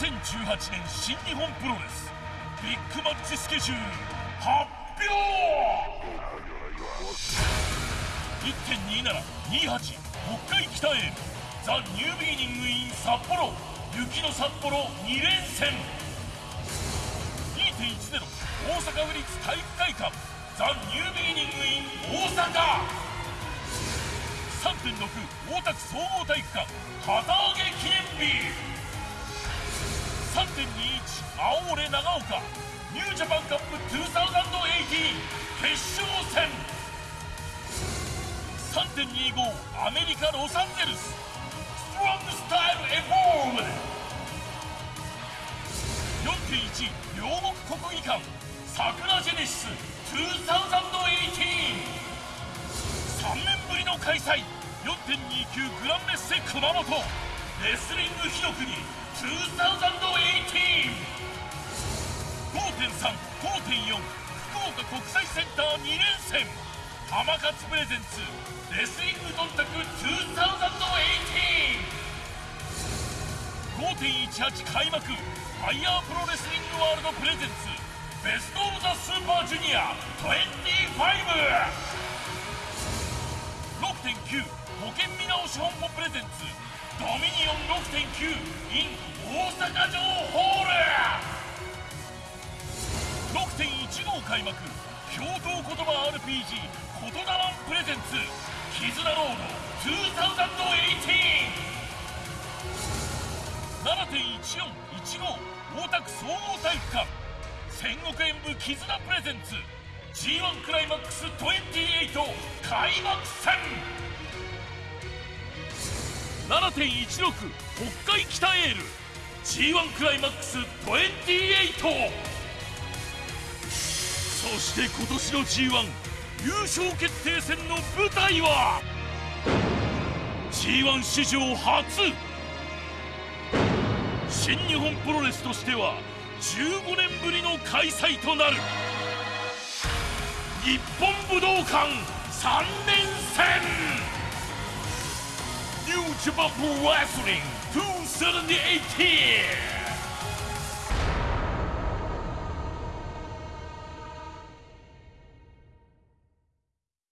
2018年新日本プロレスビッグマッチスケジュール発表。1.2728北海きたえーるザ・ニュービギニング・イン札幌雪の札幌2連戦。2.10大阪府立体育会館ザ・ニュービギニング・イン大阪。3.6大田区総合体育館旗揚げ記念青俺長岡ニュージャパンカップ2018決勝戦。3.25アメリカ・ロサンゼルス。ストロングスタイルエボール4.1両国国技館。桜ジェネシス2018 3年ぶりの開催。4.29グランメッセ熊本。レスリング火の国2018 5.3、5.4福岡国際センター2連戦。浜勝プレゼンツレスリングドンタク2018 5.18開幕ファイヤープロレスリングワールドプレゼンツベストオブザスーパージュニア25 6.9保険見直し本舗プレゼンツドミニオン6.9 in 大阪城ホール。開幕共同言葉 RPG 言霊プレゼンツ絆ロード2018 7.1415大田区総合体育館。戦国演武絆プレゼンツ G1 クライマックス28開幕戦。7.16北海北エール。G1 クライマックス28して今年の G1 優勝決定戦の舞台は G1 史上初。新日本プロレスとしては15年ぶりの開催となる。日本武道館3連戦。ニュージャパンプロレスリング2 0 8